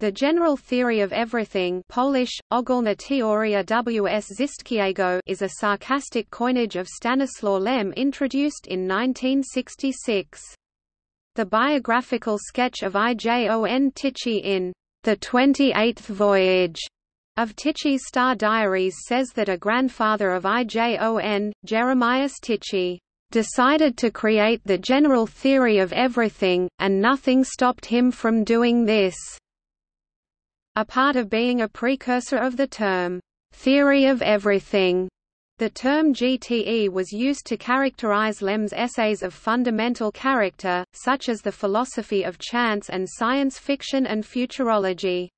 The general theory of everything Polish, Ogólna teoria ws wszystkiego is a sarcastic coinage of Stanislaw Lem introduced in 1966. The biographical sketch of Ijon Tichy in The Twenty-Eighth Voyage of Tichy's Star Diaries says that a grandfather of Ijon, Jeremias Tichy, decided to create the general theory of everything, and nothing stopped him from doing this a part of being a precursor of the term, theory of everything. The term GTE was used to characterize Lem's essays of fundamental character, such as the philosophy of chance and science fiction and futurology.